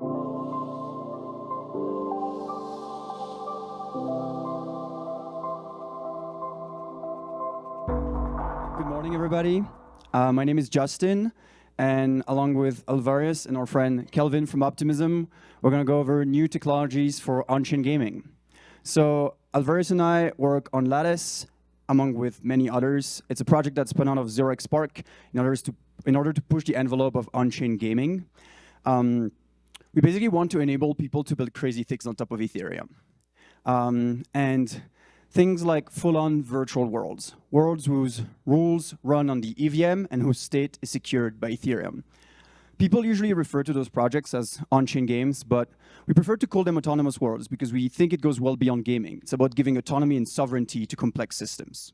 Good morning, everybody. Uh, my name is Justin, and along with Alvarius and our friend Kelvin from Optimism, we're going to go over new technologies for on-chain gaming. So Alvarius and I work on Lattice, among with many others. It's a project that's spun out of 0xPARC in order to, in order to push the envelope of on-chain gaming. Um, we basically want to enable people to build crazy things on top of Ethereum. Um, and things like full-on virtual worlds, worlds whose rules run on the EVM and whose state is secured by Ethereum. People usually refer to those projects as on-chain games, but we prefer to call them autonomous worlds because we think it goes well beyond gaming. It's about giving autonomy and sovereignty to complex systems.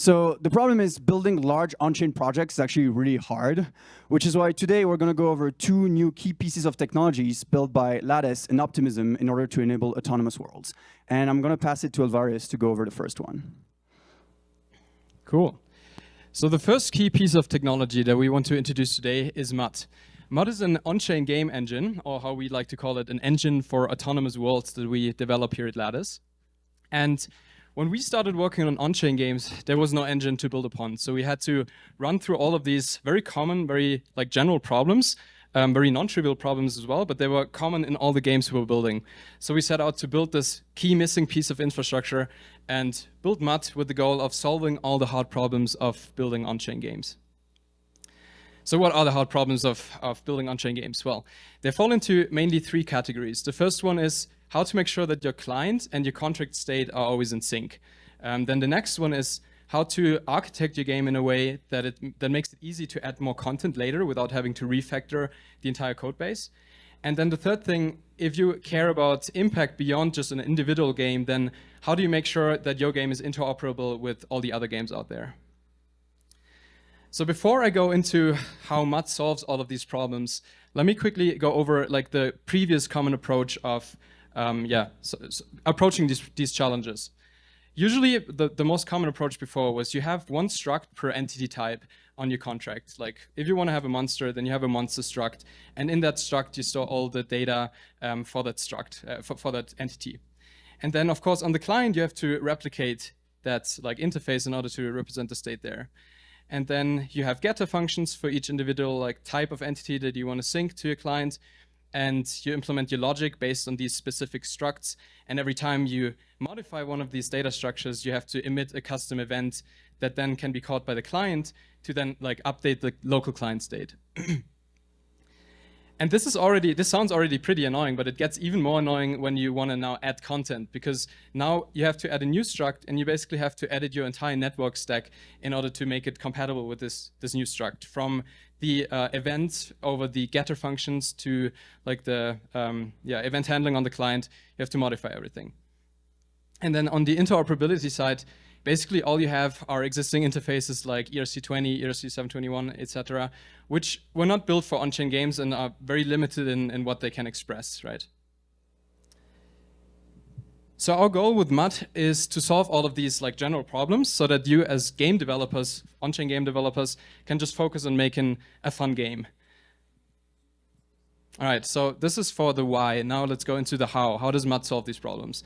So the problem is building large on-chain projects is actually really hard, which is why today we're going to go over two new key pieces of technologies built by Lattice and Optimism in order to enable autonomous worlds. And I'm going to pass it to Alvarius to go over the first one. Cool. So the first key piece of technology that we want to introduce today is MUD. MUD is an on-chain game engine, or how we like to call it, an engine for autonomous worlds that we develop here at Lattice. And when we started working on on-chain games, there was no engine to build upon. So we had to run through all of these very common, very like general problems, um, very non-trivial problems as well, but they were common in all the games we were building. So we set out to build this key missing piece of infrastructure and build MUD with the goal of solving all the hard problems of building on-chain games. So what are the hard problems of, of building on-chain games? Well, they fall into mainly three categories. The first one is how to make sure that your client and your contract state are always in sync. Um, then the next one is how to architect your game in a way that it that makes it easy to add more content later without having to refactor the entire code base. And then the third thing, if you care about impact beyond just an individual game, then how do you make sure that your game is interoperable with all the other games out there? So before I go into how MUD solves all of these problems, let me quickly go over like the previous common approach of um, yeah, so, so approaching these, these challenges. Usually the, the most common approach before was you have one struct per entity type on your contract. Like if you want to have a monster, then you have a monster struct. And in that struct, you store all the data um, for that struct, uh, for, for that entity. And then of course on the client, you have to replicate that like interface in order to represent the state there. And then you have getter functions for each individual like type of entity that you want to sync to your client and you implement your logic based on these specific structs. And every time you modify one of these data structures, you have to emit a custom event that then can be called by the client to then like update the local client state. and this is already, this sounds already pretty annoying, but it gets even more annoying when you want to now add content because now you have to add a new struct and you basically have to edit your entire network stack in order to make it compatible with this, this new struct from the uh, event over the getter functions to like the um, yeah event handling on the client, you have to modify everything. And then on the interoperability side, basically all you have are existing interfaces like ERC20, ERC721, etc., which were not built for on-chain games and are very limited in, in what they can express, right? So our goal with MUD is to solve all of these like general problems so that you as game developers, on-chain game developers, can just focus on making a fun game. All right, so this is for the why. Now let's go into the how. How does MUD solve these problems?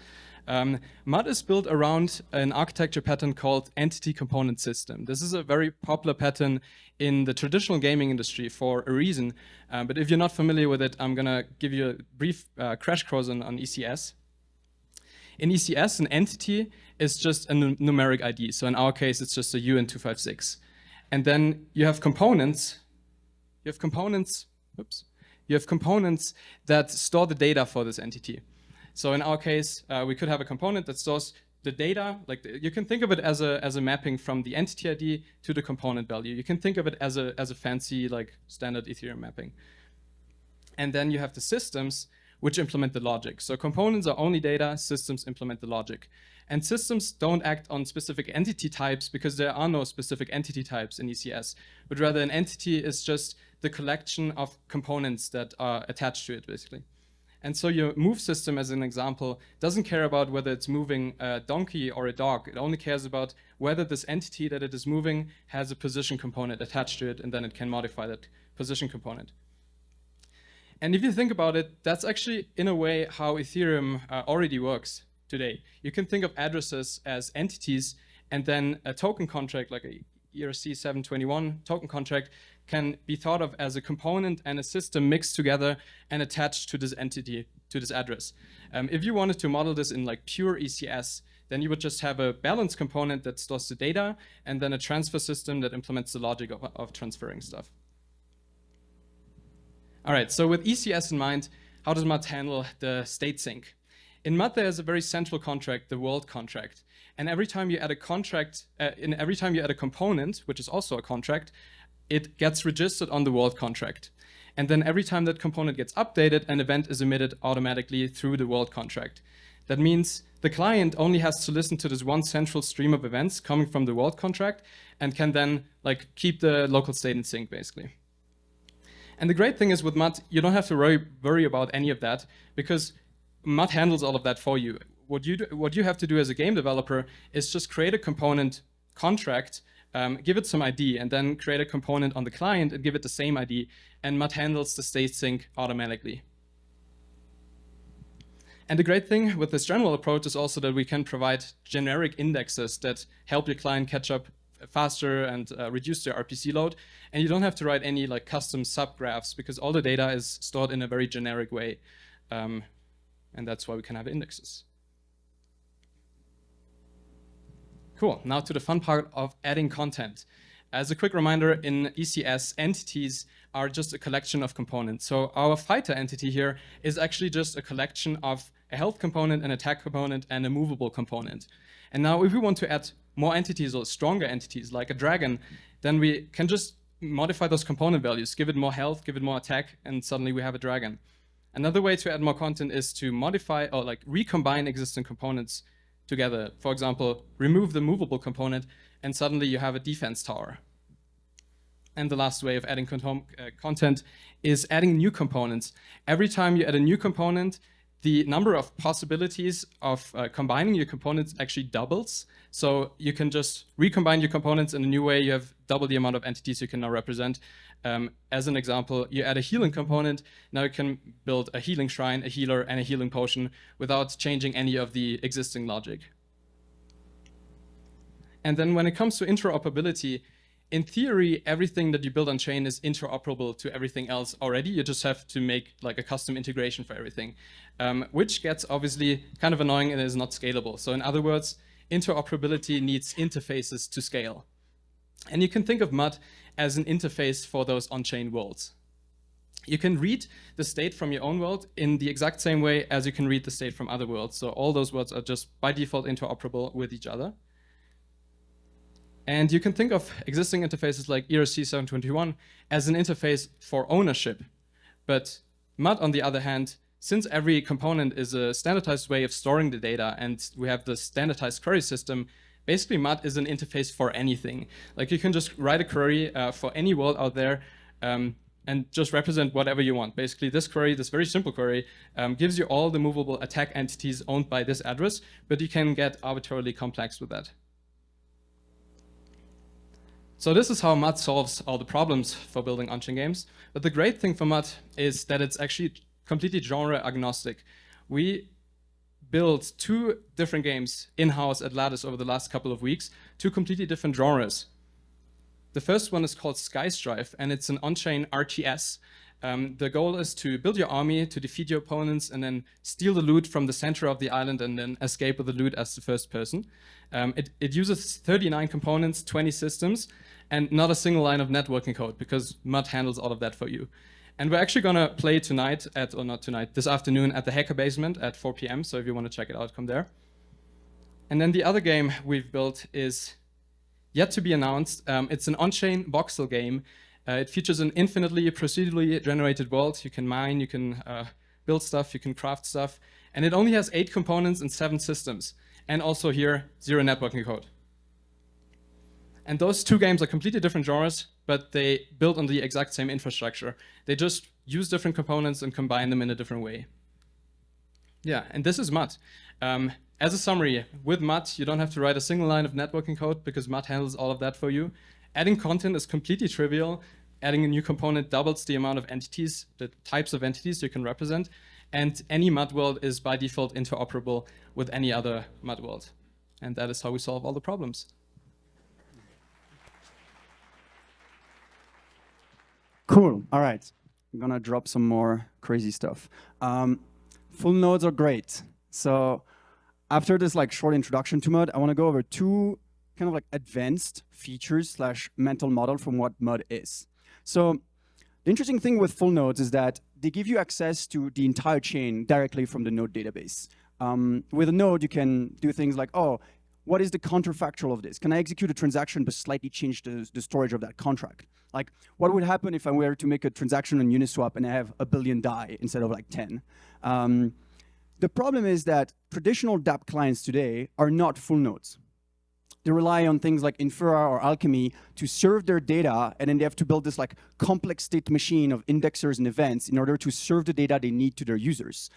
Um, MUD is built around an architecture pattern called Entity Component System. This is a very popular pattern in the traditional gaming industry for a reason. Um, but if you're not familiar with it, I'm going to give you a brief uh, crash course on, on ECS. In ECS, an entity is just a numeric ID. So in our case, it's just a uint256. And then you have components. You have components, oops. You have components that store the data for this entity. So in our case, uh, we could have a component that stores the data, like you can think of it as a as a mapping from the entity ID to the component value. You can think of it as a as a fancy like standard Ethereum mapping. And then you have the systems which implement the logic. So components are only data, systems implement the logic. And systems don't act on specific entity types because there are no specific entity types in ECS, but rather an entity is just the collection of components that are attached to it, basically. And so your move system, as an example, doesn't care about whether it's moving a donkey or a dog. It only cares about whether this entity that it is moving has a position component attached to it, and then it can modify that position component. And if you think about it, that's actually in a way how Ethereum uh, already works today. You can think of addresses as entities and then a token contract like a ERC 721 token contract can be thought of as a component and a system mixed together and attached to this entity, to this address. Um, if you wanted to model this in like pure ECS, then you would just have a balance component that stores the data and then a transfer system that implements the logic of, of transferring stuff. All right, so with ECS in mind, how does MUD handle the state sync? In MUD, there's a very central contract, the world contract. And every time you add a contract, uh, in every time you add a component, which is also a contract, it gets registered on the world contract. And then every time that component gets updated, an event is emitted automatically through the world contract. That means the client only has to listen to this one central stream of events coming from the world contract and can then like keep the local state in sync basically. And the great thing is with MUD, you don't have to worry, worry about any of that because MUD handles all of that for you. What you, do, what you have to do as a game developer is just create a component contract um, give it some ID and then create a component on the client and give it the same ID and MUD handles the state sync automatically. And the great thing with this general approach is also that we can provide generic indexes that help your client catch up faster and uh, reduce their RPC load. And you don't have to write any like custom subgraphs because all the data is stored in a very generic way. Um, and that's why we can have indexes. Cool, now to the fun part of adding content. As a quick reminder, in ECS, entities are just a collection of components. So our fighter entity here is actually just a collection of a health component, an attack component, and a movable component. And now if we want to add more entities or stronger entities like a dragon, then we can just modify those component values, give it more health, give it more attack, and suddenly we have a dragon. Another way to add more content is to modify or like recombine existing components together. For example, remove the movable component and suddenly you have a defense tower. And the last way of adding uh, content is adding new components. Every time you add a new component, the number of possibilities of uh, combining your components actually doubles. So you can just recombine your components in a new way. You have double the amount of entities you can now represent. Um, as an example, you add a healing component. Now you can build a healing shrine, a healer, and a healing potion without changing any of the existing logic. And then when it comes to interoperability, in theory, everything that you build on chain is interoperable to everything else already. You just have to make like a custom integration for everything, um, which gets obviously kind of annoying and is not scalable. So in other words, interoperability needs interfaces to scale. And you can think of MUD as an interface for those on-chain worlds. You can read the state from your own world in the exact same way as you can read the state from other worlds. So all those worlds are just by default interoperable with each other. And you can think of existing interfaces like ERC 721 as an interface for ownership. But MUD, on the other hand, since every component is a standardized way of storing the data and we have the standardized query system, basically MUD is an interface for anything. Like you can just write a query uh, for any world out there um, and just represent whatever you want. Basically this query, this very simple query, um, gives you all the movable attack entities owned by this address, but you can get arbitrarily complex with that. So this is how MUD solves all the problems for building on-chain games. But the great thing for MUD is that it's actually completely genre agnostic. We built two different games in-house at Lattice over the last couple of weeks, two completely different genres. The first one is called Skystrife, and it's an on-chain RTS. Um, the goal is to build your army, to defeat your opponents, and then steal the loot from the center of the island and then escape with the loot as the first person. Um, it, it uses 39 components, 20 systems, and not a single line of networking code because MUD handles all of that for you. And we're actually going to play tonight at, or not tonight, this afternoon at the Hacker Basement at 4 p.m. So if you want to check it out, come there. And then the other game we've built is yet to be announced. Um, it's an on-chain voxel game. Uh, it features an infinitely procedurally generated world. You can mine, you can uh, build stuff, you can craft stuff. And it only has eight components and seven systems. And also here, zero networking code. And those two games are completely different genres, but they build on the exact same infrastructure. They just use different components and combine them in a different way. Yeah, and this is MUD. Um, as a summary, with MUD, you don't have to write a single line of networking code because MUD handles all of that for you. Adding content is completely trivial. adding a new component doubles the amount of entities, the types of entities you can represent, and any MUD world is by default interoperable with any other MUD world. And that is how we solve all the problems. Cool. All right. I'm going to drop some more crazy stuff. Um, full nodes are great. So after this like short introduction to MUD, I want to go over two kind of like advanced features slash mental model from what MUD is. So the interesting thing with full nodes is that they give you access to the entire chain directly from the node database. Um, with a node, you can do things like, oh, what is the counterfactual of this? Can I execute a transaction but slightly change the, the storage of that contract? Like, what would happen if I were to make a transaction on Uniswap and I have a billion DAI instead of like 10? Um, the problem is that traditional dApp clients today are not full nodes. They rely on things like Infura or Alchemy to serve their data, and then they have to build this like complex state machine of indexers and events in order to serve the data they need to their users.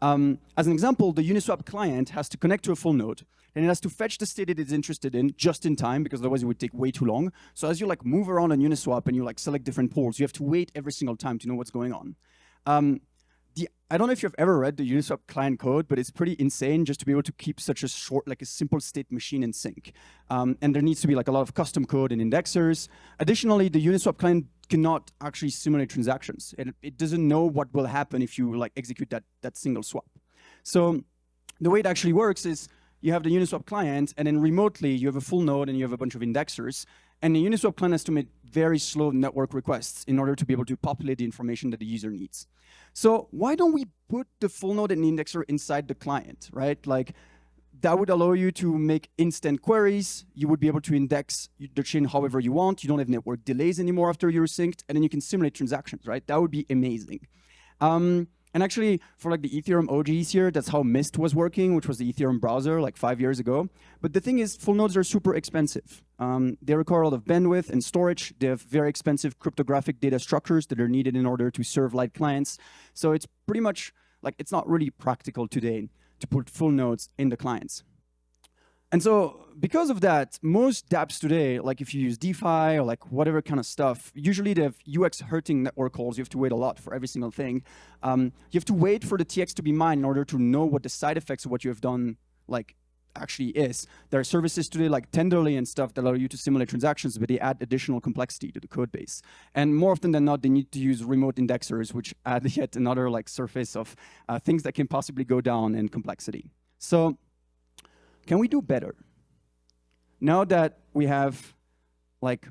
Um, as an example, the Uniswap client has to connect to a full node, and it has to fetch the state it is interested in just in time, because otherwise it would take way too long. So as you like move around on Uniswap and you like select different pools, you have to wait every single time to know what's going on. Um, the, I don't know if you've ever read the Uniswap client code, but it's pretty insane just to be able to keep such a short, like a simple state machine in sync. Um, and there needs to be like a lot of custom code and indexers. Additionally, the Uniswap client cannot actually simulate transactions. It, it doesn't know what will happen if you like execute that, that single swap. So the way it actually works is you have the Uniswap client, and then remotely you have a full node and you have a bunch of indexers. And the Uniswap client has to make very slow network requests in order to be able to populate the information that the user needs. So why don't we put the full node and the indexer inside the client, right? Like that would allow you to make instant queries. You would be able to index the chain however you want. You don't have network delays anymore after you're synced, and then you can simulate transactions, right? That would be amazing. Um, and actually, for like the Ethereum OGs here, that's how Mist was working, which was the Ethereum browser like five years ago. But the thing is, full nodes are super expensive. Um, they require a lot of bandwidth and storage. They have very expensive cryptographic data structures that are needed in order to serve light clients. So it's pretty much like it's not really practical today to put full nodes in the clients. And so because of that, most dApps today, like if you use DeFi or like whatever kind of stuff, usually they have UX hurting network calls. You have to wait a lot for every single thing. Um, you have to wait for the TX to be mined in order to know what the side effects of what you have done like actually is. There are services today like Tenderly and stuff that allow you to simulate transactions, but they add additional complexity to the code base. And more often than not, they need to use remote indexers, which add yet another like surface of uh, things that can possibly go down in complexity. So can we do better? Now that we have like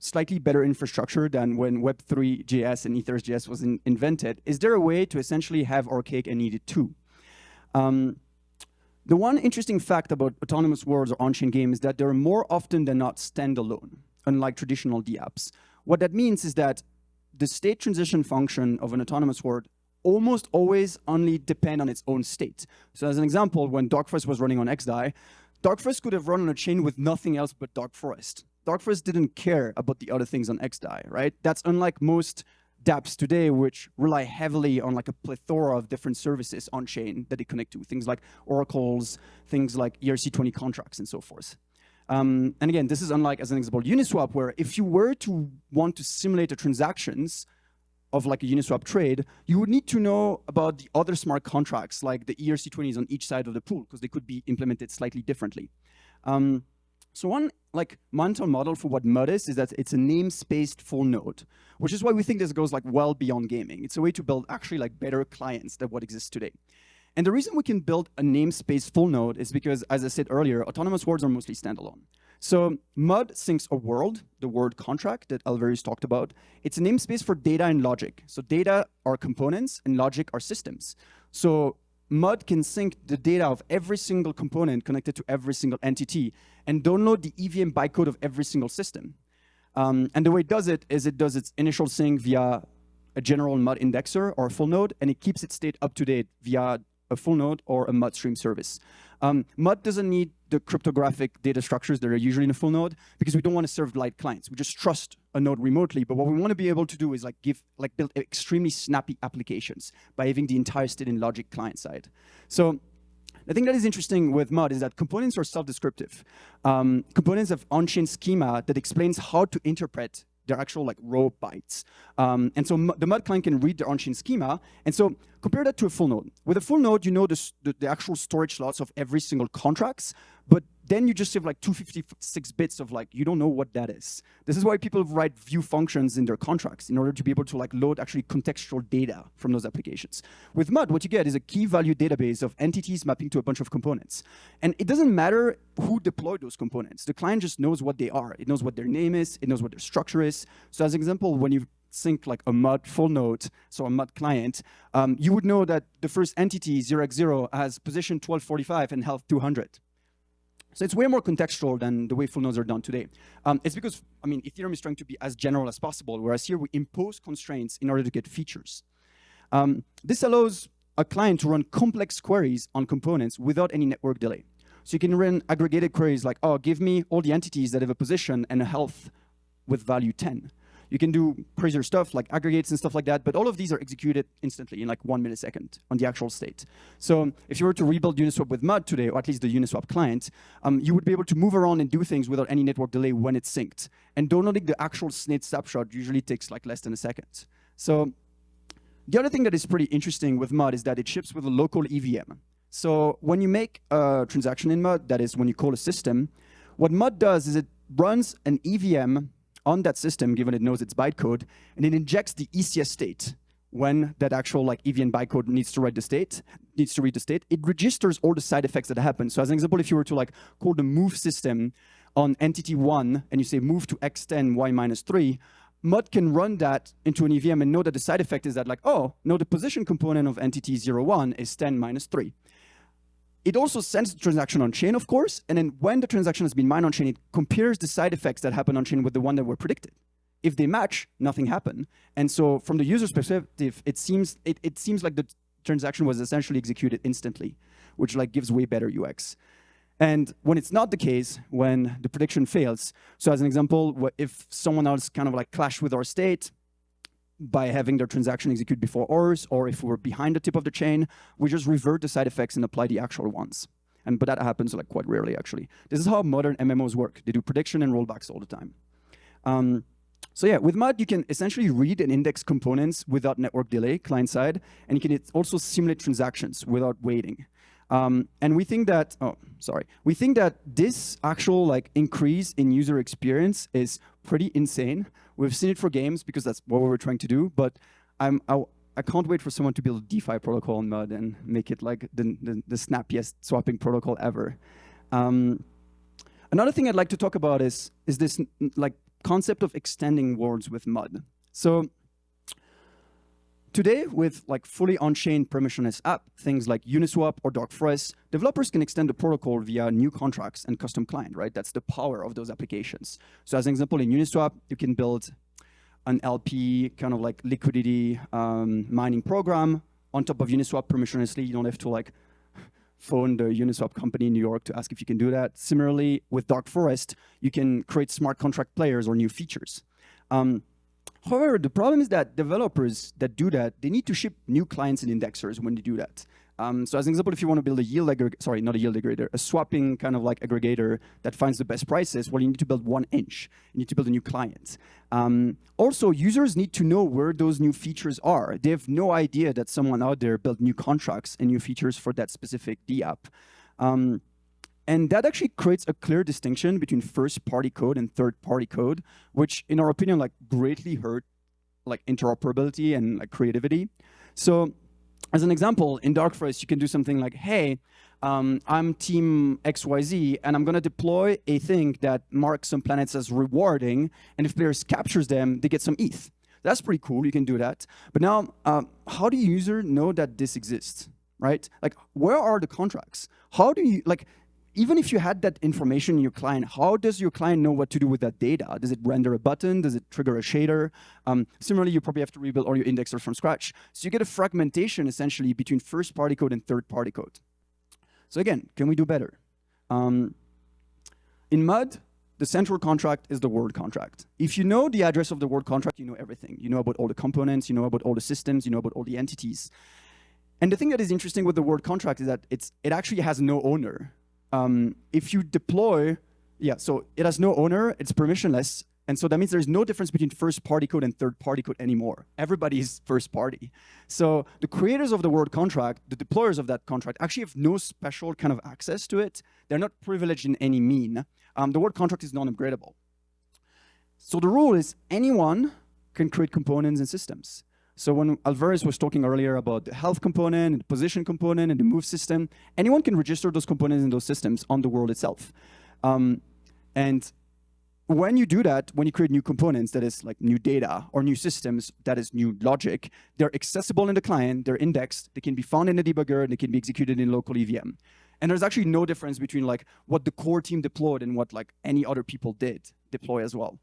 slightly better infrastructure than when Web3.js and Ethers.js was in invented, is there a way to essentially have our cake and eat it too? Um, the one interesting fact about autonomous worlds or on-chain games is that they're more often than not standalone, unlike traditional dApps. What that means is that the state transition function of an autonomous world almost always only depend on its own state. So as an example, when Dark Forest was running on XDAI, Dark Forest could have run on a chain with nothing else but Dark Forest. Dark Forest didn't care about the other things on XDAI, right? That's unlike most dApps today, which rely heavily on like a plethora of different services on chain that they connect to, things like oracles, things like ERC20 contracts and so forth. Um, and again, this is unlike, as an example, Uniswap, where if you were to want to simulate the transactions, of like a Uniswap trade, you would need to know about the other smart contracts, like the ERC20s on each side of the pool, because they could be implemented slightly differently. Um, so one like mental model for what MUD is, is that it's a namespaced full node, which is why we think this goes like well beyond gaming. It's a way to build actually like better clients than what exists today. And the reason we can build a namespace full node is because, as I said earlier, autonomous worlds are mostly standalone. So MUD syncs a world, the world contract that Alvarius talked about. It's a namespace for data and logic. So data are components and logic are systems. So MUD can sync the data of every single component connected to every single entity and download the EVM bytecode of every single system. Um, and the way it does it is it does its initial sync via a general MUD indexer or a full node, and it keeps its state up to date via a full node or a MUD stream service. Um, MUD doesn't need the cryptographic data structures that are usually in a full node because we don't want to serve light clients. We just trust a node remotely. But what we want to be able to do is like give like build extremely snappy applications by having the entire state in logic client side. So the thing that is interesting with MUD is that components are self-descriptive. Um, components have on-chain schema that explains how to interpret they're actual like raw bytes. Um, and so the MUD client can read the on-chain schema. And so compare that to a full node. With a full node, you know the, the, the actual storage slots of every single contracts, but then you just have like 256 bits of like, you don't know what that is. This is why people write view functions in their contracts in order to be able to like load actually contextual data from those applications. With MUD, what you get is a key value database of entities mapping to a bunch of components. And it doesn't matter who deployed those components. The client just knows what they are. It knows what their name is. It knows what their structure is. So as an example, when you sync like a MUD full node, so a MUD client, um, you would know that the first entity, 0x0, has position 1245 and health 200. So it's way more contextual than the way full nodes are done today. Um, it's because, I mean, Ethereum is trying to be as general as possible, whereas here we impose constraints in order to get features. Um, this allows a client to run complex queries on components without any network delay. So you can run aggregated queries like, oh, give me all the entities that have a position and a health with value 10. You can do crazier stuff like aggregates and stuff like that, but all of these are executed instantly in like one millisecond on the actual state. So if you were to rebuild Uniswap with MUD today, or at least the Uniswap client, um, you would be able to move around and do things without any network delay when it's synced. And downloading the actual SNID snapshot usually takes like less than a second. So the other thing that is pretty interesting with MUD is that it ships with a local EVM. So when you make a transaction in MUD, that is when you call a system, what MUD does is it runs an EVM on that system, given it knows its bytecode, and it injects the ECS state when that actual like EVM bytecode needs to write the state, needs to read the state, it registers all the side effects that happen. So as an example, if you were to like call the move system on entity one and you say move to x10, y minus three, MUD can run that into an EVM and know that the side effect is that like, oh, no, the position component of entity 01 is 10 minus 3. It also sends the transaction on chain, of course, and then when the transaction has been mined on chain, it compares the side effects that happen on chain with the one that were predicted. If they match, nothing happened. And so from the user's perspective, it seems it, it seems like the transaction was essentially executed instantly, which like gives way better UX. And when it's not the case, when the prediction fails, so as an example, if someone else kind of like clashed with our state, by having their transaction execute before ours, or if we're behind the tip of the chain, we just revert the side effects and apply the actual ones. And but that happens like quite rarely actually. This is how modern MMOs work. They do prediction and rollbacks all the time. Um, so yeah, with MUD, you can essentially read and index components without network delay, client side, and you can also simulate transactions without waiting. Um, and we think that, oh, sorry, we think that this actual like increase in user experience is pretty insane. We've seen it for games because that's what we were trying to do, but I'm, I, I can't wait for someone to build a DeFi protocol in MUD and make it like the, the, the snappiest swapping protocol ever. Um, another thing I'd like to talk about is, is this like concept of extending worlds with MUD. So Today, with like fully on-chain permissionless app, things like Uniswap or Dark Forest, developers can extend the protocol via new contracts and custom client, right? That's the power of those applications. So as an example, in Uniswap, you can build an LP kind of like liquidity um, mining program on top of Uniswap permissionlessly. You don't have to like phone the Uniswap company in New York to ask if you can do that. Similarly, with Dark Forest, you can create smart contract players or new features. Um, However, the problem is that developers that do that, they need to ship new clients and indexers when they do that. Um, so as an example, if you want to build a yield aggregator, sorry, not a yield aggregator, a swapping kind of like aggregator that finds the best prices, well, you need to build 1inch. You need to build a new client. Um, also, users need to know where those new features are. They have no idea that someone out there built new contracts and new features for that specific DApp. Um, and that actually creates a clear distinction between first-party code and third-party code, which, in our opinion, like greatly hurt like interoperability and like creativity. So, as an example, in Dark Forest, you can do something like, "Hey, um, I'm team XYZ, and I'm going to deploy a thing that marks some planets as rewarding, and if players captures them, they get some ETH." That's pretty cool. You can do that. But now, uh, how do user know that this exists? Right? Like, where are the contracts? How do you like? Even if you had that information in your client, how does your client know what to do with that data? Does it render a button? Does it trigger a shader? Um, similarly, you probably have to rebuild all your indexers from scratch. So you get a fragmentation essentially between first-party code and third-party code. So again, can we do better? Um, in MUD, the central contract is the world contract. If you know the address of the world contract, you know everything. You know about all the components, you know about all the systems, you know about all the entities. And the thing that is interesting with the world contract is that it's, it actually has no owner um, if you deploy, yeah, so it has no owner, it's permissionless, And so that means there's no difference between first-party code and third-party code anymore. Everybody is first-party. So the creators of the world contract, the deployers of that contract, actually have no special kind of access to it. They're not privileged in any mean. Um, the world contract is non-upgradable. So the rule is anyone can create components and systems. So when Alvarius was talking earlier about the health component, the position component, and the move system, anyone can register those components in those systems on the world itself. Um, and when you do that, when you create new components, that is like new data or new systems, that is new logic, they're accessible in the client, they're indexed, they can be found in the debugger, and they can be executed in local EVM. And there's actually no difference between like what the core team deployed and what like any other people did deploy as well.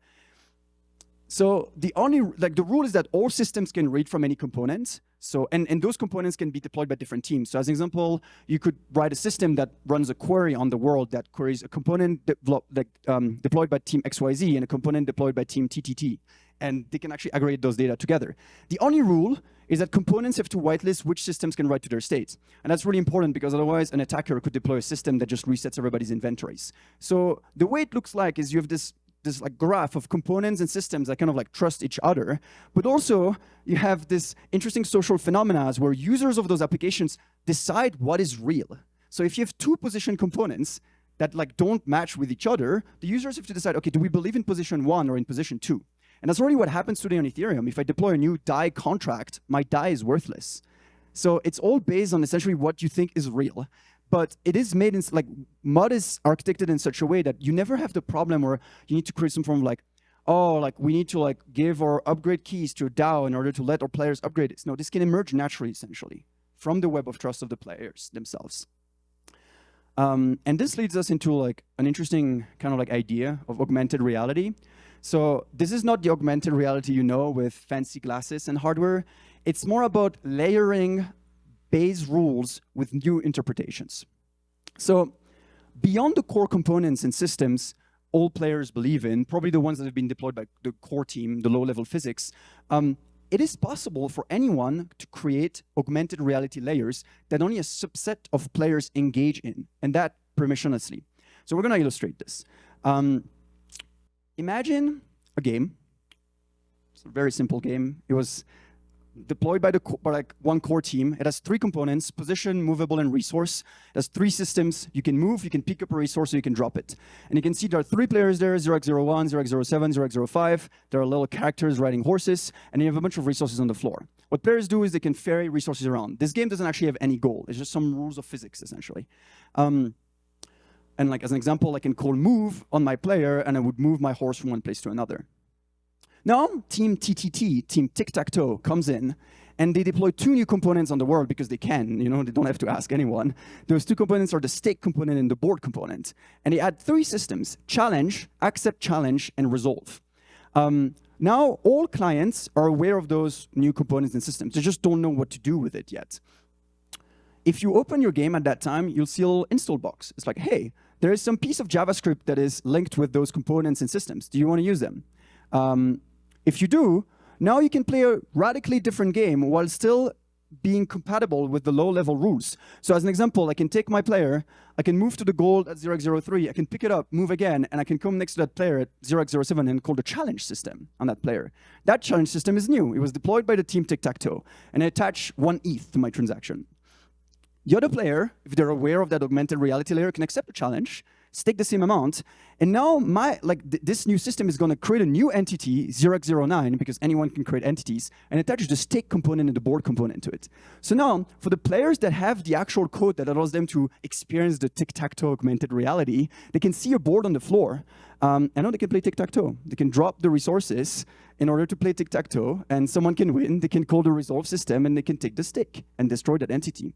So the only, like the rule is that all systems can read from any components. So, and, and those components can be deployed by different teams. So as an example, you could write a system that runs a query on the world that queries a component like, um, deployed by team XYZ and a component deployed by team TTT. And they can actually aggregate those data together. The only rule is that components have to whitelist which systems can write to their states. And that's really important because otherwise an attacker could deploy a system that just resets everybody's inventories. So the way it looks like is you have this this like graph of components and systems that kind of like trust each other. But also you have this interesting social phenomena where users of those applications decide what is real. So if you have two position components that like don't match with each other, the users have to decide, okay, do we believe in position one or in position two? And that's already what happens today on Ethereum. If I deploy a new DAI contract, my DAI is worthless. So it's all based on essentially what you think is real but it is made in like mud is architected in such a way that you never have the problem where you need to create some form of like oh like we need to like give or upgrade keys to a DAO in order to let our players upgrade it. No, this can emerge naturally essentially from the web of trust of the players themselves. Um, and this leads us into like an interesting kind of like idea of augmented reality. So this is not the augmented reality you know with fancy glasses and hardware. It's more about layering base rules with new interpretations. So beyond the core components and systems all players believe in, probably the ones that have been deployed by the core team, the low-level physics, um, it is possible for anyone to create augmented reality layers that only a subset of players engage in, and that permissionlessly. So we're going to illustrate this. Um, imagine a game. It's a very simple game. It was deployed by, the by like one core team. It has three components, position, movable, and resource. It has three systems. You can move, you can pick up a resource, or you can drop it. And you can see there are three players there, 0x01, 0x07, 0x05. There are little characters riding horses, and you have a bunch of resources on the floor. What players do is they can ferry resources around. This game doesn't actually have any goal. It's just some rules of physics, essentially. Um, and like as an example, I can call move on my player, and I would move my horse from one place to another. Now, Team TTT, Team Tic-Tac-Toe, comes in, and they deploy two new components on the world because they can, you know, they don't have to ask anyone. Those two components are the stake component and the board component. And they add three systems, challenge, accept challenge, and resolve. Um, now, all clients are aware of those new components and systems. They just don't know what to do with it yet. If you open your game at that time, you'll see a little install box. It's like, hey, there is some piece of JavaScript that is linked with those components and systems. Do you want to use them? Um, if you do, now you can play a radically different game while still being compatible with the low-level rules. So as an example, I can take my player, I can move to the gold at 0x03, I can pick it up, move again, and I can come next to that player at 0x07 and call the challenge system on that player. That challenge system is new. It was deployed by the team Tic-Tac-Toe, and I attach one ETH to my transaction. The other player, if they're aware of that augmented reality layer, can accept the challenge, stake the same amount. And now my like th this new system is going to create a new entity, 0x09, because anyone can create entities, and attach the stake component and the board component to it. So now, for the players that have the actual code that allows them to experience the tic-tac-toe augmented reality, they can see a board on the floor, um, and now they can play tic-tac-toe. They can drop the resources in order to play tic-tac-toe, and someone can win. They can call the resolve system, and they can take the stake and destroy that entity.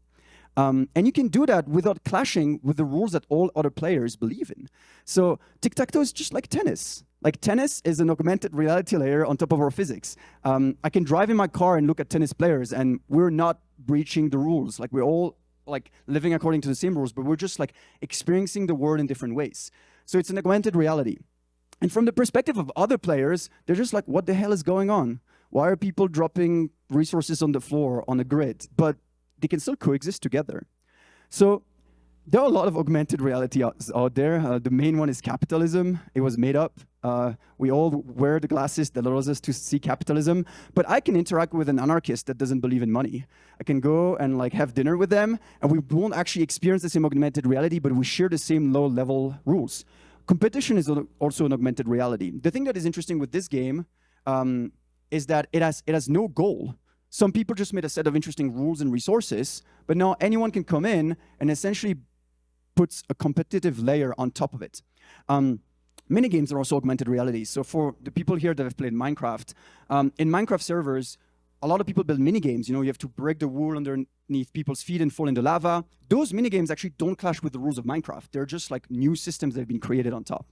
Um, and you can do that without clashing with the rules that all other players believe in. So tic-tac-toe is just like tennis. Like tennis is an augmented reality layer on top of our physics. Um, I can drive in my car and look at tennis players and we're not breaching the rules. Like we're all like living according to the same rules, but we're just like experiencing the world in different ways. So it's an augmented reality. And from the perspective of other players, they're just like, what the hell is going on? Why are people dropping resources on the floor on a grid? But they can still coexist together. So there are a lot of augmented reality out, out there. Uh, the main one is capitalism. It was made up. Uh, we all wear the glasses that allows us to see capitalism. But I can interact with an anarchist that doesn't believe in money. I can go and like have dinner with them, and we won't actually experience the same augmented reality, but we share the same low-level rules. Competition is also an augmented reality. The thing that is interesting with this game um, is that it has, it has no goal. Some people just made a set of interesting rules and resources, but now anyone can come in and essentially puts a competitive layer on top of it. Um, Minigames are also augmented reality. So for the people here that have played Minecraft, um, in Minecraft servers, a lot of people build minigames. You know, you have to break the wall underneath people's feet and fall into lava. Those minigames actually don't clash with the rules of Minecraft. They're just like new systems that have been created on top.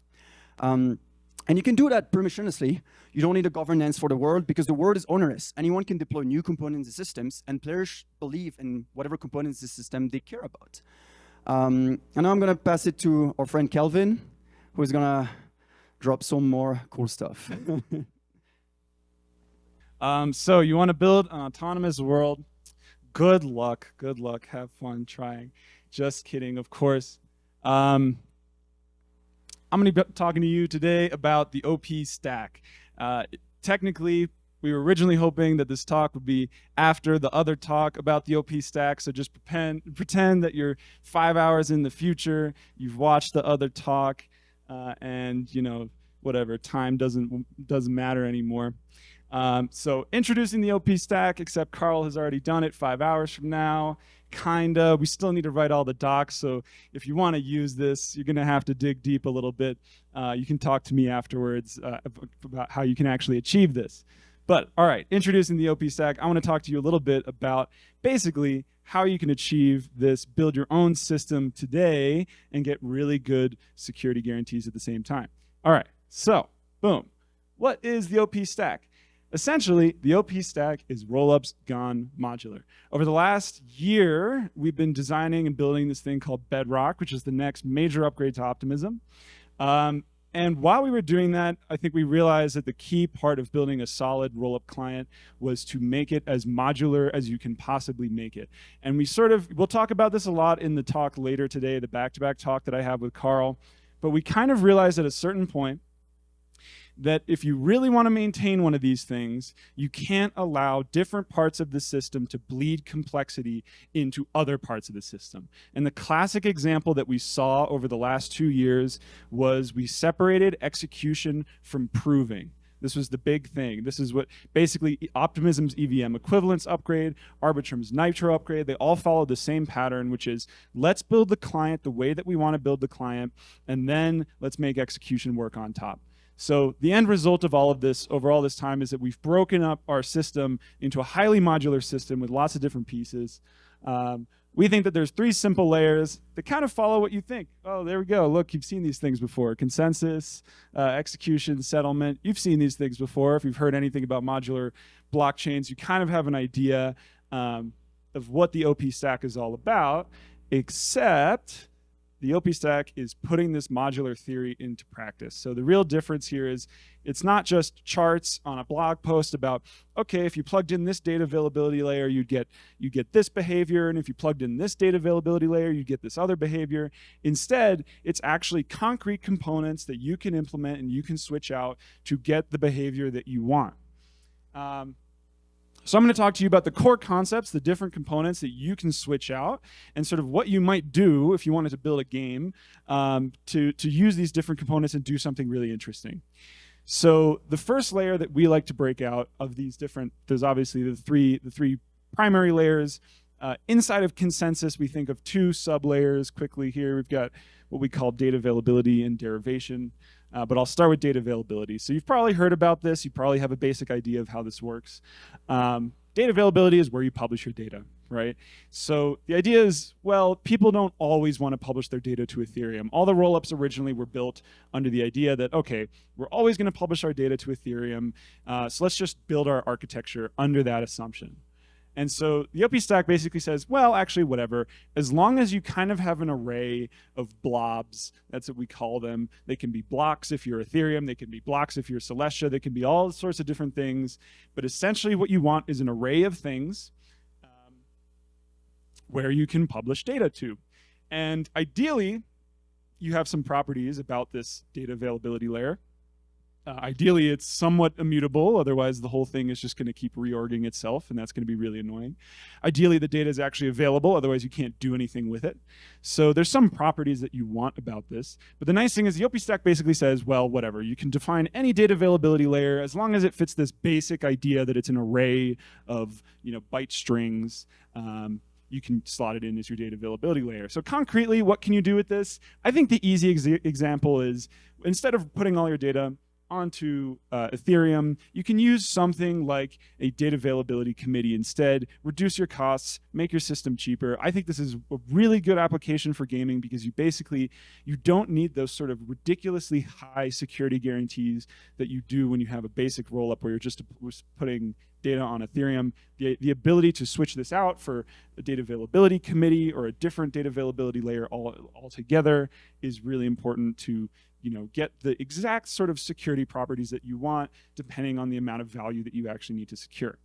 Um, and you can do that permissionlessly. You don't need a governance for the world because the world is onerous. Anyone can deploy new components and systems, and players believe in whatever components the system they care about. Um, and now I'm going to pass it to our friend Kelvin, who is going to drop some more cool stuff. um, so you want to build an autonomous world. Good luck. Good luck. Have fun trying. Just kidding, of course. Um, I'm going to be talking to you today about the OP stack. Uh, technically, we were originally hoping that this talk would be after the other talk about the OP stack, so just pretend, pretend that you're five hours in the future, you've watched the other talk, uh, and you know, whatever, time doesn't, doesn't matter anymore. Um, so introducing the OP stack, except Karl has already done it five hours from now, kinda. We still need to write all the docs, so if you wanna use this, you're gonna have to dig deep a little bit. Uh, you can talk to me afterwards uh, about how you can actually achieve this. But all right, introducing the OP stack, I want to talk to you a little bit about basically how you can achieve this, build your own system today and get really good security guarantees at the same time. All right, so boom. What is the OP stack? Essentially, the OP stack is rollups gone modular. Over the last year, we've been designing and building this thing called Bedrock, which is the next major upgrade to Optimism. Um, and while we were doing that, I think we realized that the key part of building a solid rollup client was to make it as modular as you can possibly make it. And we sort of, we'll talk about this a lot in the talk later today, the back-to-back -back talk that I have with Karl. But we kind of realized at a certain point that if you really want to maintain one of these things, you can't allow different parts of the system to bleed complexity into other parts of the system. And the classic example that we saw over the last two years was we separated execution from proving. This was the big thing. This is what basically Optimism's EVM equivalence upgrade, Arbitrum's Nitro upgrade, they all follow the same pattern, which is let's build the client the way that we want to build the client, and then let's make execution work on top. So the end result of all of this over all this time is that we've broken up our system into a highly modular system with lots of different pieces. Um, we think that there's three simple layers that kind of follow what you think. Oh, there we go. Look, you've seen these things before. Consensus, uh, execution, settlement. You've seen these things before. If you've heard anything about modular blockchains, you kind of have an idea um, of what the OP stack is all about, except the OP stack is putting this modular theory into practice. So the real difference here is it's not just charts on a blog post about, okay, if you plugged in this data availability layer, you'd get, you get this behavior, and if you plugged in this data availability layer, you'd get this other behavior. Instead, it's actually concrete components that you can implement and you can switch out to get the behavior that you want. Um, so I'm going to talk to you about the core concepts, the different components that you can switch out, and sort of what you might do if you wanted to build a game um, to, to use these different components and do something really interesting. So the first layer that we like to break out of these different, there's obviously the three, the three primary layers. Uh, inside of consensus, we think of two sub-layers quickly here. We've got what we call data availability and derivation. Uh, but I'll start with data availability. So you've probably heard about this. You probably have a basic idea of how this works. Um, data availability is where you publish your data, right? So the idea is, well, people don't always want to publish their data to Ethereum. All the rollups originally were built under the idea that, okay, we're always going to publish our data to Ethereum, uh, so let's just build our architecture under that assumption. And so the OP stack basically says, well, actually, whatever. As long as you kind of have an array of blobs, that's what we call them. They can be blocks if you're Ethereum. They can be blocks if you're Celestia. They can be all sorts of different things. But essentially what you want is an array of things um, where you can publish data to. And ideally, you have some properties about this data availability layer. Uh, ideally, it's somewhat immutable, otherwise the whole thing is just going to keep reorging itself, and that's going to be really annoying. Ideally, the data is actually available, otherwise you can't do anything with it. So there's some properties that you want about this. But the nice thing is the OP stack basically says, well, whatever, you can define any data availability layer as long as it fits this basic idea that it's an array of you know byte strings. Um, you can slot it in as your data availability layer. So concretely, what can you do with this? I think the easy ex example is instead of putting all your data onto uh, Ethereum, you can use something like a data availability committee instead, reduce your costs, make your system cheaper. I think this is a really good application for gaming because you basically, you don't need those sort of ridiculously high security guarantees that you do when you have a basic rollup where you're just putting data on Ethereum. The, the ability to switch this out for a data availability committee or a different data availability layer all altogether is really important to you know, get the exact sort of security properties that you want depending on the amount of value that you actually need to secure.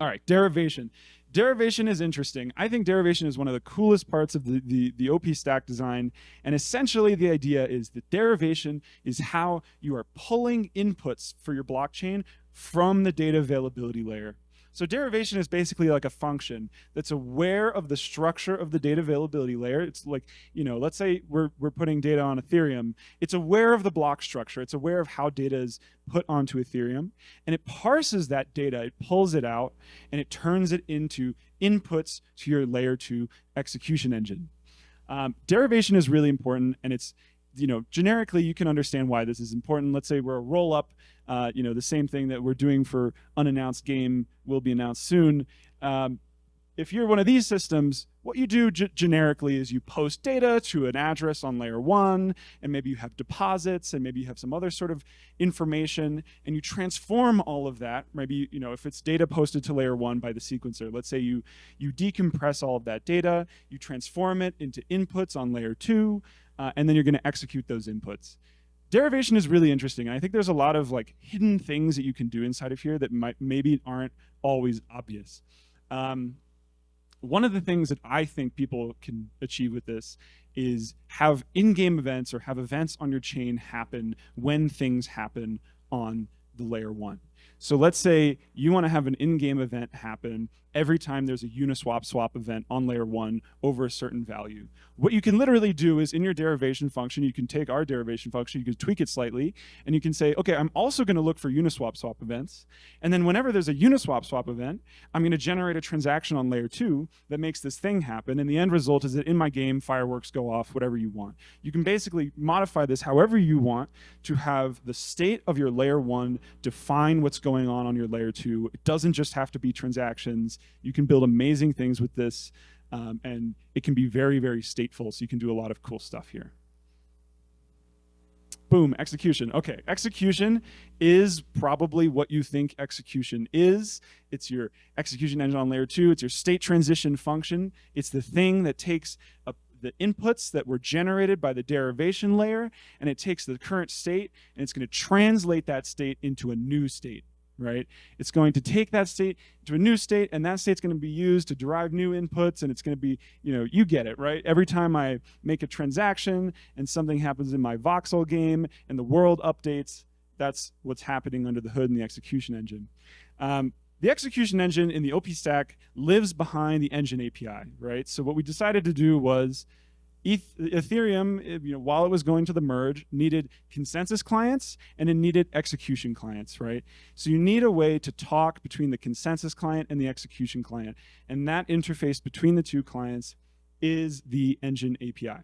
All right, derivation. Derivation is interesting. I think derivation is one of the coolest parts of the, the, the OP stack design. And essentially the idea is that derivation is how you are pulling inputs for your blockchain from the data availability layer so derivation is basically like a function that's aware of the structure of the data availability layer. It's like, you know, let's say we're, we're putting data on Ethereum. It's aware of the block structure. It's aware of how data is put onto Ethereum. And it parses that data, it pulls it out, and it turns it into inputs to your layer two execution engine. Um, derivation is really important, and it's you know, generically, you can understand why this is important. Let's say we're a roll up, uh, you know, the same thing that we're doing for unannounced game will be announced soon. Um, if you're one of these systems, what you do generically is you post data to an address on layer one, and maybe you have deposits, and maybe you have some other sort of information, and you transform all of that. Maybe, you know, if it's data posted to layer one by the sequencer, let's say you, you decompress all of that data, you transform it into inputs on layer two, uh, and then you're going to execute those inputs. Derivation is really interesting, I think there's a lot of like hidden things that you can do inside of here that might maybe aren't always obvious. Um, one of the things that I think people can achieve with this is have in-game events or have events on your chain happen when things happen on the layer one. So let's say you want to have an in-game event happen every time there's a Uniswap swap event on layer one over a certain value. What you can literally do is in your derivation function, you can take our derivation function, you can tweak it slightly, and you can say, okay, I'm also going to look for Uniswap swap events. And then whenever there's a Uniswap swap event, I'm going to generate a transaction on layer two that makes this thing happen. And the end result is that in my game, fireworks go off, whatever you want. You can basically modify this however you want to have the state of your layer one define what's going on on your layer two. It doesn't just have to be transactions. You can build amazing things with this, um, and it can be very, very stateful, so you can do a lot of cool stuff here. Boom, execution. Okay, execution is probably what you think execution is. It's your execution engine on layer two. It's your state transition function. It's the thing that takes a, the inputs that were generated by the derivation layer, and it takes the current state, and it's going to translate that state into a new state right? It's going to take that state to a new state, and that state's going to be used to derive new inputs, and it's going to be, you know, you get it, right? Every time I make a transaction and something happens in my voxel game and the world updates, that's what's happening under the hood in the execution engine. Um, the execution engine in the OP stack lives behind the engine API, right? So what we decided to do was Ethereum, eh, you know, while it was going to the merge, needed consensus clients and it needed execution clients, right? So you need a way to talk between the consensus client and the execution client. And that interface between the two clients is the engine API.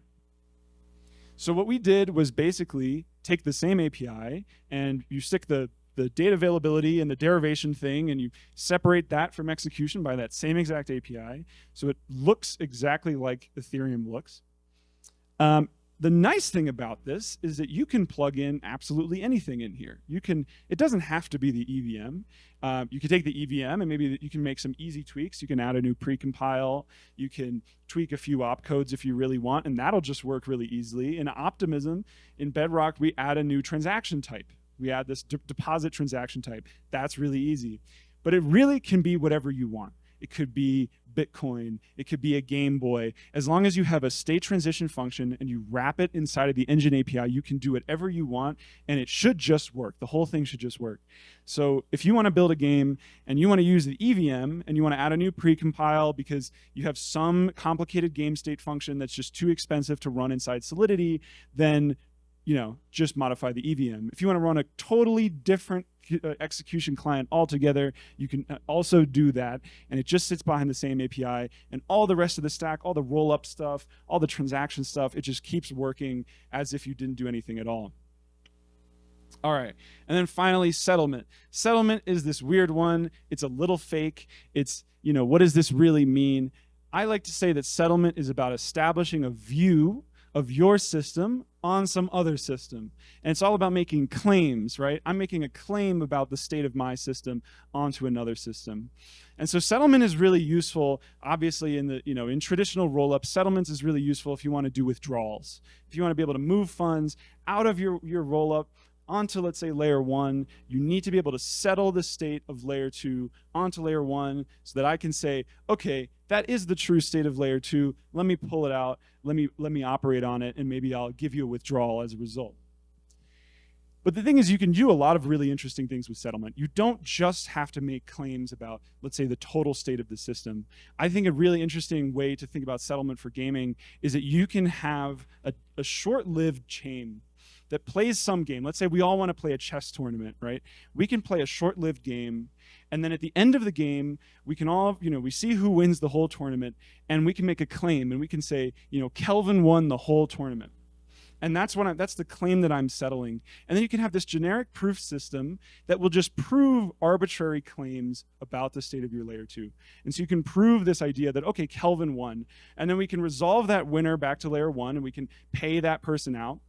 So what we did was basically take the same API and you stick the the data availability and the derivation thing, and you separate that from execution by that same exact API. So it looks exactly like Ethereum looks. Um, the nice thing about this is that you can plug in absolutely anything in here. You can, it doesn't have to be the EVM. Uh, you can take the EVM and maybe you can make some easy tweaks. You can add a new precompile. You can tweak a few opcodes if you really want, and that'll just work really easily. In Optimism, in Bedrock, we add a new transaction type. We add this deposit transaction type. That's really easy. But it really can be whatever you want. it could be Bitcoin, it could be a Game Boy. As long as you have a state transition function and you wrap it inside of the engine API, you can do whatever you want and it should just work. The whole thing should just work. So if you want to build a game and you want to use the EVM and you want to add a new precompile because you have some complicated game state function that's just too expensive to run inside Solidity, then you know, just modify the EVM. If you want to run a totally different uh, execution client altogether, you can uh, also do that. And it just sits behind the same API. And all the rest of the stack, all the roll-up stuff, all the transaction stuff, it just keeps working as if you didn't do anything at all. All right. And then finally, settlement. Settlement is this weird one. It's a little fake. It's, you know, what does this really mean? I like to say that settlement is about establishing a view of your system on some other system. And it's all about making claims, right? I'm making a claim about the state of my system onto another system. And so settlement is really useful, obviously in the, you know, in traditional rollup, settlements is really useful if you want to do withdrawals. If you want to be able to move funds out of your, your rollup onto, let's say, layer one, you need to be able to settle the state of layer two onto layer one so that I can say, okay, that is the true state of layer two. Let me pull it out. Let me, let me operate on it, and maybe I'll give you a withdrawal as a result. But the thing is, you can do a lot of really interesting things with settlement. You don't just have to make claims about, let's say, the total state of the system. I think a really interesting way to think about settlement for gaming is that you can have a, a short-lived chain that plays some game. Let's say we all want to play a chess tournament, right? We can play a short-lived game, and then at the end of the game, we can all, you know, we see who wins the whole tournament, and we can make a claim, and we can say, you know, Kelvin won the whole tournament. And that's what I, that's the claim that I'm settling. And then you can have this generic proof system that will just prove arbitrary claims about the state of your layer two. And so you can prove this idea that, okay, Kelvin won. And then we can resolve that winner back to layer one and we can pay that person out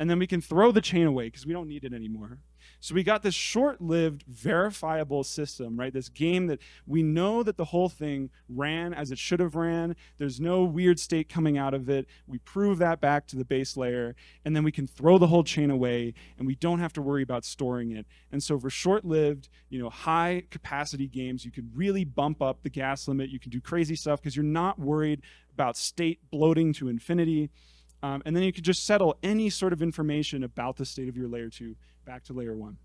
and then we can throw the chain away because we don't need it anymore. So we got this short-lived verifiable system, right? This game that we know that the whole thing ran as it should have ran. There's no weird state coming out of it. We prove that back to the base layer, and then we can throw the whole chain away, and we don't have to worry about storing it. And so for short-lived, you know, high-capacity games, you can really bump up the gas limit. You can do crazy stuff because you're not worried about state bloating to infinity. Um, and then you could just settle any sort of information about the state of your layer two back to layer one.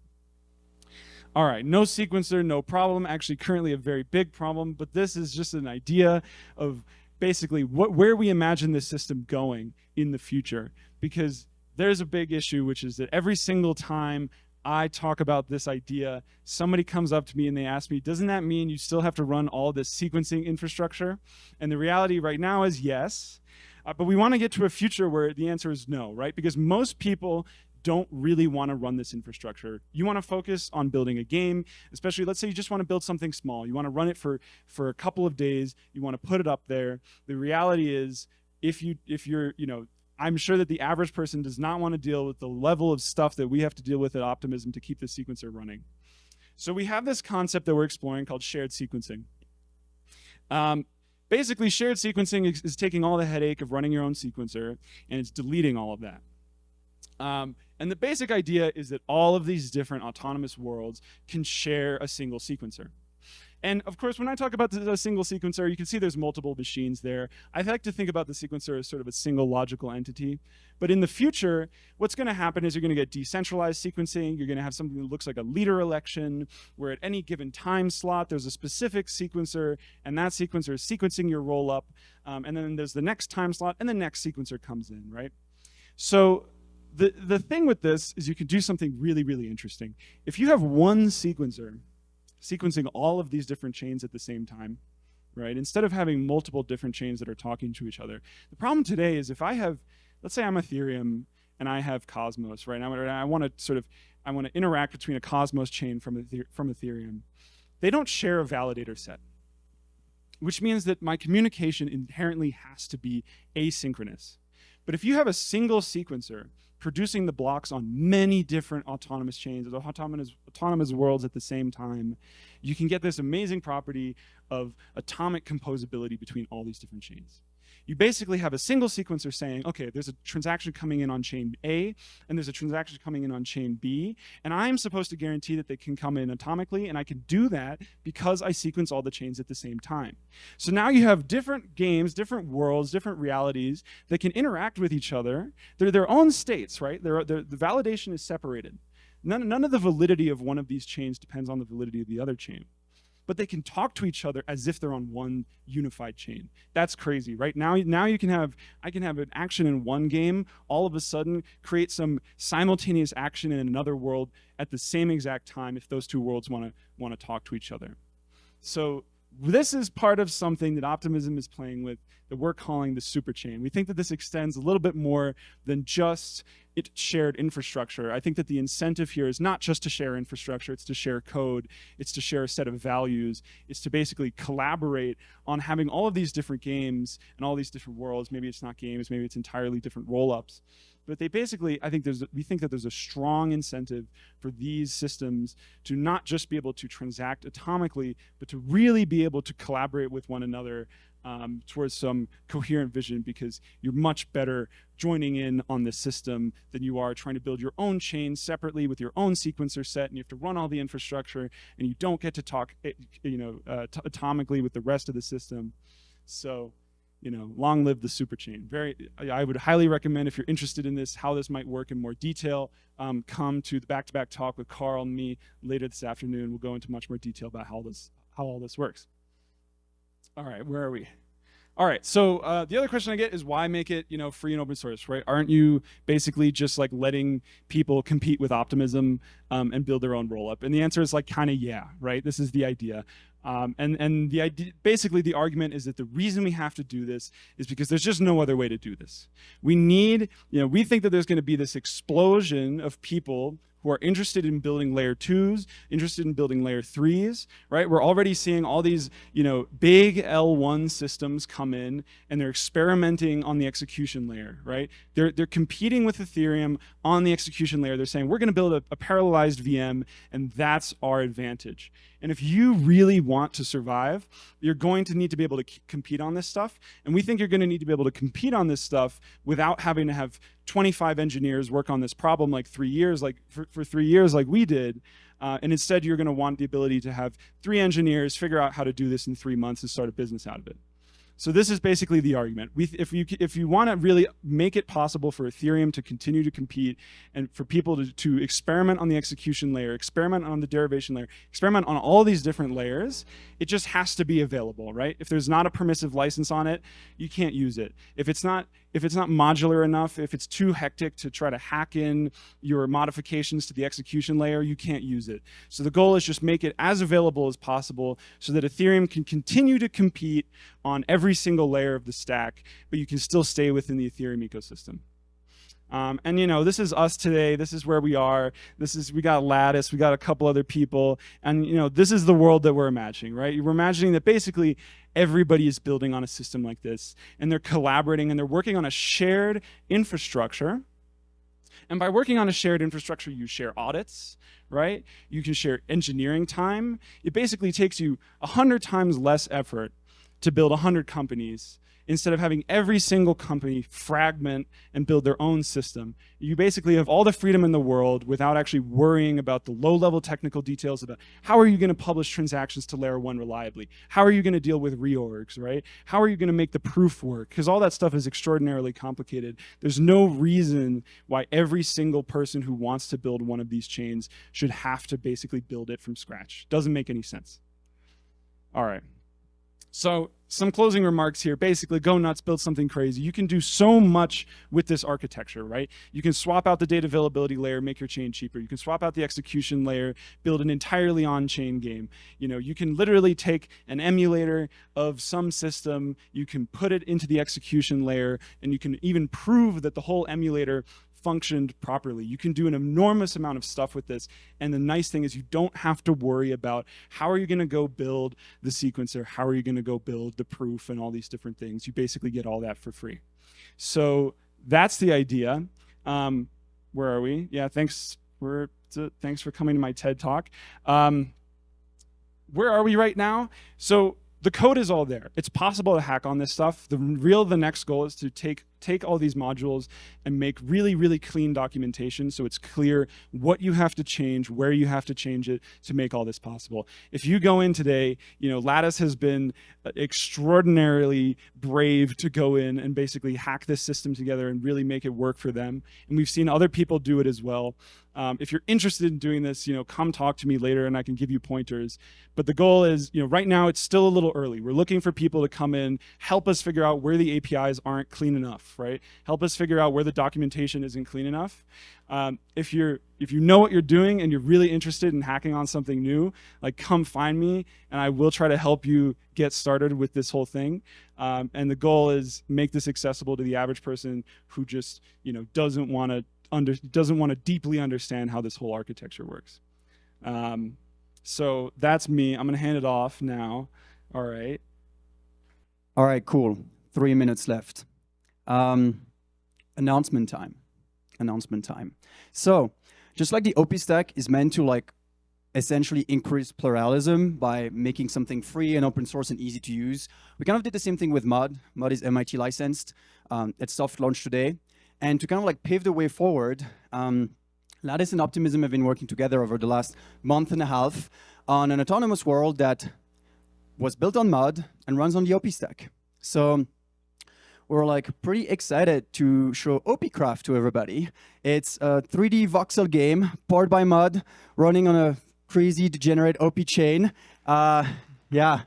All right, no sequencer, no problem. Actually, currently a very big problem, but this is just an idea of basically what, where we imagine this system going in the future. Because there's a big issue, which is that every single time I talk about this idea, somebody comes up to me and they ask me, doesn't that mean you still have to run all this sequencing infrastructure? And the reality right now is yes. Uh, but we want to get to a future where the answer is no, right? Because most people don't really want to run this infrastructure. You want to focus on building a game, especially let's say you just want to build something small. You want to run it for, for a couple of days. You want to put it up there. The reality is if you if you're, you know, I'm sure that the average person does not want to deal with the level of stuff that we have to deal with at Optimism to keep the sequencer running. So we have this concept that we're exploring called shared sequencing. Um, Basically, shared sequencing is, is, taking all the headache of running your own sequencer, and it's deleting all of that. Um, and the basic idea is that all of these different autonomous worlds can share a single sequencer. And of course, when I talk about the, single sequencer, you can see there's multiple machines there. I like to think about the sequencer as sort of a single logical entity. But in the future, what's going to happen is you're going to get decentralized sequencing. You're going to have something that looks like a leader election, where at any given time slot, there's a specific sequencer, and that sequencer is sequencing your roll-up. Um, and then there's the next time slot, and the next sequencer comes in, right? So the, the thing with this is you can do something really, really interesting. If you have one sequencer sequencing all of these different chains at the same time, right? Instead of having multiple different chains that are talking to each other. The problem today is if I have, let's say I'm Ethereum and I have Cosmos, right? And I want to sort of, I want to interact between a Cosmos chain from, from Ethereum. They don't share a validator set, which means that my communication inherently has to be asynchronous. But if you have a single sequencer producing the blocks on many different autonomous chains, autonomous, autonomous worlds at the same time, you can get this amazing property of atomic composability between all these different chains. You basically have a single sequencer saying, okay, there's a transaction coming in on chain A, and there's a transaction coming in on chain B, and I'm supposed to guarantee that they can come in atomically, and I can do that because I sequence all the chains at the same time. So now you have different games, different worlds, different realities that can interact with each other. They're their own states, right? They're, they're, the validation is separated. None, none of the validity of one of these chains depends on the validity of the other chain but they can talk to each other as if they're on one unified chain. That's crazy, right? Now, now you can have, I can have an action in one game, all of a sudden create some simultaneous action in another world at the same exact time if those two worlds wanna, wanna talk to each other. So this is part of something that Optimism is playing with that we're calling the superchain. We think that this extends a little bit more than just it shared infrastructure. I think that the incentive here is not just to share infrastructure, it's to share code, it's to share a set of values, it's to basically collaborate on having all of these different games and all these different worlds. Maybe it's not games, maybe it's entirely different roll-ups. But they basically, I think there's, we think that there's a strong incentive for these systems to not just be able to transact atomically, but to really be able to collaborate with one another um, towards some coherent vision because you're much better joining in on the system than you are trying to build your own chain separately with your own sequencer set and you have to run all the infrastructure and you don't get to talk eh, you know uh, atomically with the rest of the system. So you know long live the superchain very i would highly recommend if you're interested in this how this might work in more detail um, come to the back-to-back -back talk with Karl and me later this afternoon we'll go into much more detail about how this how all this works all right, where are we? All right, so uh, the other question I get is why make it, you know, free and open source, right? Aren't you basically just like letting people compete with optimism um, and build their own rollup? And the answer is like kind of yeah, right? This is the idea. Um, and and the idea, basically the argument is that the reason we have to do this is because there's just no other way to do this. We need, you know, we think that there's going to be this explosion of people who are interested in building layer twos, interested in building layer threes, right? We're already seeing all these, you know, big L1 systems come in and they're experimenting on the execution layer, right? They're, they're competing with Ethereum on the execution layer. They're saying, we're gonna build a, a parallelized VM and that's our advantage. And if you really want to survive, you're going to need to be able to compete on this stuff. And we think you're going to need to be able to compete on this stuff without having to have 25 engineers work on this problem like three years, like for, for three years like we did. Uh, and instead, you're going to want the ability to have three engineers figure out how to do this in three months and start a business out of it. So this is basically the argument. We, if you if you want to really make it possible for Ethereum to continue to compete and for people to, to experiment on the execution layer, experiment on the derivation layer, experiment on all these different layers, it just has to be available, right? If there's not a permissive license on it, you can't use it. If it's not if it's not modular enough, if it's too hectic to try to hack in your modifications to the execution layer, you can't use it. So the goal is just make it as available as possible so that Ethereum can continue to compete on every single layer of the stack, but you can still stay within the Ethereum ecosystem. Um, and you know, this is us today. This is where we are. This is we got Lattice. We got a couple other people, and you know, this is the world that we're imagining, right? We're imagining that basically everybody is building on a system like this, and they're collaborating and they're working on a shared infrastructure. And by working on a shared infrastructure, you share audits, right? You can share engineering time. It basically takes you 100 times less effort to build 100 companies instead of having every single company fragment and build their own system. You basically have all the freedom in the world without actually worrying about the low-level technical details about how are you going to publish transactions to layer one reliably? How are you going to deal with reorgs, right? How are you going to make the proof work? Because all that stuff is extraordinarily complicated. There's no reason why every single person who wants to build one of these chains should have to basically build it from scratch. Doesn't make any sense. All right. So some closing remarks here. Basically, go nuts, build something crazy. You can do so much with this architecture, right? You can swap out the data availability layer, make your chain cheaper. You can swap out the execution layer, build an entirely on-chain game. You know, you can literally take an emulator of some system, you can put it into the execution layer, and you can even prove that the whole emulator functioned properly. You can do an enormous amount of stuff with this. And the nice thing is you don't have to worry about how are you going to go build the sequencer? How are you going to go build the proof and all these different things? You basically get all that for free. So that's the idea. Um, where are we? Yeah, thanks. We're, thanks for coming to my TED talk. Um, where are we right now? So the code is all there. It's possible to hack on this stuff. The real, the next goal is to take take all these modules and make really, really clean documentation so it's clear what you have to change, where you have to change it to make all this possible. If you go in today, you know, Lattice has been uh, extraordinarily brave to go in and basically hack this system together and really make it work for them. And we've seen other people do it as well. Um, if you're interested in doing this, you know, come talk to me later and I can give you pointers. But the goal is, you know, right now it's still a little early. We're looking for people to come in, help us figure out where the APIs aren't clean enough, right? Help us figure out where the documentation isn't clean enough. Um, if you're if you know what you're doing and you're really interested in hacking on something new, like come find me and I will try to help you get started with this whole thing. Um, and the goal is make this accessible to the average person who just you know doesn't want to under doesn't want to deeply understand how this whole architecture works. Um, so that's me. I'm going to hand it off now. All right. All right, cool. Three minutes left. Um, announcement time. Announcement time. So just like the OP stack is meant to like essentially increase pluralism by making something free and open source and easy to use. We kind of did the same thing with MUD. MUD is MIT licensed. Um, it's soft launched today. And to kind of like pave the way forward, um, Lattice and Optimism have been working together over the last month and a half on an autonomous world that was built on MUD and runs on the OP stack. So we're like pretty excited to show OPCraft to everybody. It's a 3D voxel game powered by MUD, running on a crazy degenerate OP chain. Uh, yeah.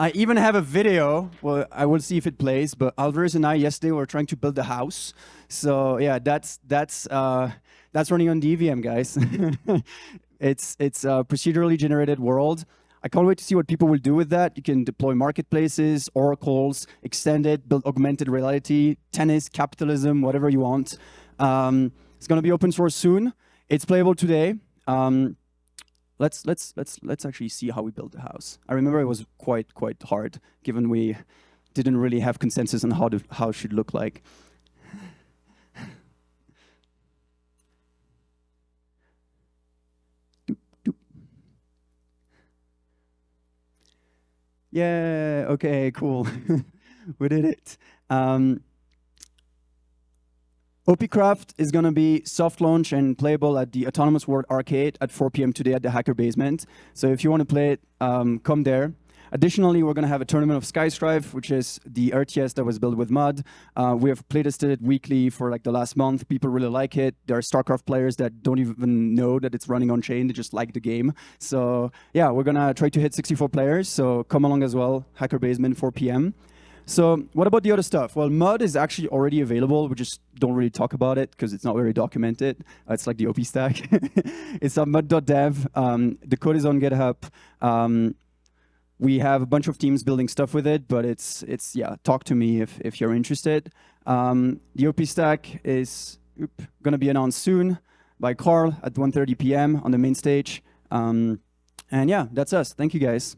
I even have a video. Well, I will see if it plays. But Alvarius and I yesterday were trying to build a house. So yeah, that's that's uh, that's running on DVM, guys. it's it's a procedurally generated world. I can't wait to see what people will do with that. You can deploy marketplaces, oracles, extend it, build augmented reality, tennis, capitalism, whatever you want. Um, it's going to be open source soon. It's playable today. Um, let's let's let's let's actually see how we built the house. I remember it was quite quite hard, given we didn't really have consensus on how how it should look like. Yeah, okay, cool. we did it. Um, OPCraft is going to be soft launch and playable at the Autonomous World Arcade at 4 p.m. today at the Hacker Basement. So if you want to play it, um, come there. Additionally, we're going to have a tournament of Skystrife, which is the RTS that was built with MUD. Uh, we have playtested it weekly for like the last month. People really like it. There are StarCraft players that don't even know that it's running on chain. They just like the game. So yeah, we're going to try to hit 64 players. So come along as well. Hacker Basement, 4 p.m. So what about the other stuff? Well, MUD is actually already available. We just don't really talk about it because it's not very documented. Uh, it's like the OP stack. it's on mud.dev. Um, the code is on GitHub. Um, we have a bunch of teams building stuff with it, but it's, it's yeah, talk to me if, if you're interested. Um, the OP stack is going to be announced soon by Karl at 1.30 p.m. on the main stage. Um, and yeah, that's us. Thank you, guys.